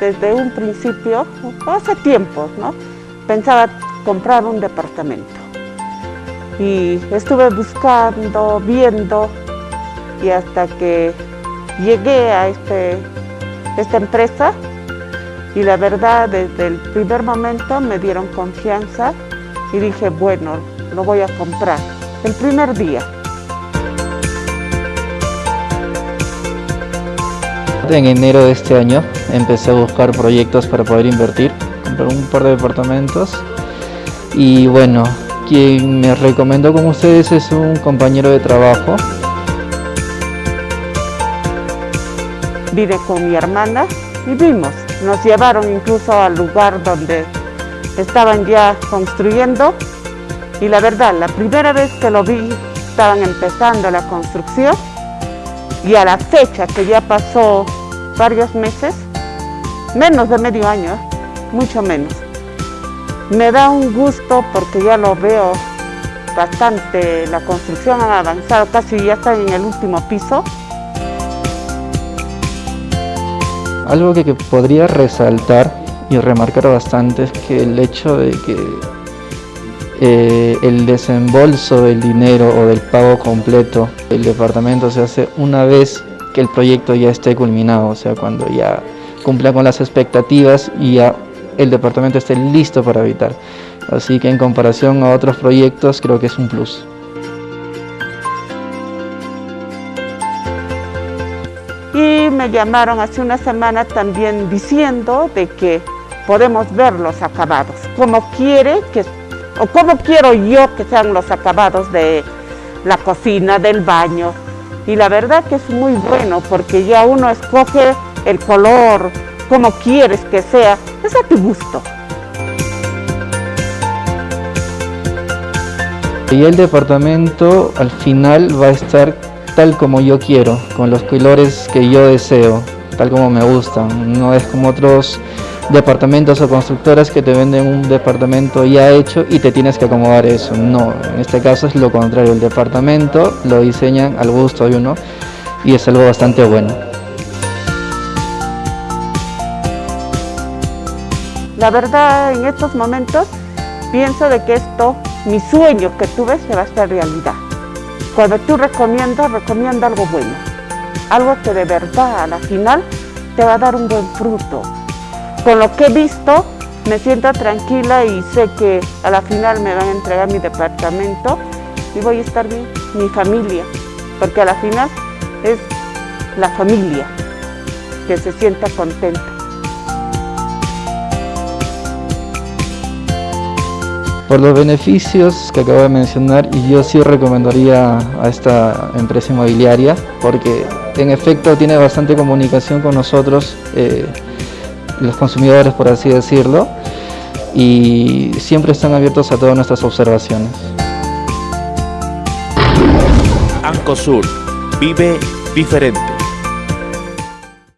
desde un principio, hace tiempo, ¿no? pensaba comprar un departamento. Y estuve buscando, viendo, y hasta que llegué a este, esta empresa, y la verdad, desde el primer momento me dieron confianza y dije, bueno, lo voy a comprar. El primer día. En enero de este año empecé a buscar proyectos para poder invertir, comprar un par de departamentos. Y bueno, quien me recomendó con ustedes es un compañero de trabajo. Vine con mi hermana y vimos, nos llevaron incluso al lugar donde estaban ya construyendo. Y la verdad, la primera vez que lo vi, estaban empezando la construcción. Y a la fecha que ya pasó varios meses, menos de medio año, mucho menos. Me da un gusto porque ya lo veo bastante, la construcción ha avanzado, casi ya está en el último piso. Algo que, podría resaltar y remarcar bastante es que el hecho de que eh, el desembolso del dinero o del pago completo del departamento se hace una vez que el proyecto ya esté culminado, o sea, cuando ya cumpla con las expectativas y ya el departamento esté listo para habitar. Así que en comparación a otros proyectos creo que es un plus. Y me llamaron hace una semana también diciendo de que podemos ver los acabados, como quiere que, o como quiero yo que sean los acabados de la cocina, del baño, y la verdad que es muy bueno porque ya uno escoge el color, como quieres que sea, es a tu gusto. Y el departamento al final va a estar tal como yo quiero, con los colores que yo deseo, tal como me gustan. No es como otros departamentos o constructoras que te venden un departamento ya hecho y te tienes que acomodar eso. No, en este caso es lo contrario, el departamento lo diseñan al gusto de uno y es algo bastante bueno. La verdad, en estos momentos pienso de que esto, mi sueño que tuve, se va a hacer realidad. Cuando tú recomiendas, recomienda algo bueno. Algo que de verdad, a la final, te va a dar un buen fruto con lo que he visto, me siento tranquila y sé que a la final me van a entregar mi departamento y voy a estar bien, mi familia, porque a la final es la familia que se sienta contenta. Por los beneficios que acabo de mencionar, yo sí recomendaría a esta empresa inmobiliaria porque en efecto tiene bastante comunicación con nosotros. Eh, los consumidores, por así decirlo, y siempre están abiertos a todas nuestras observaciones. Ancosur vive diferente.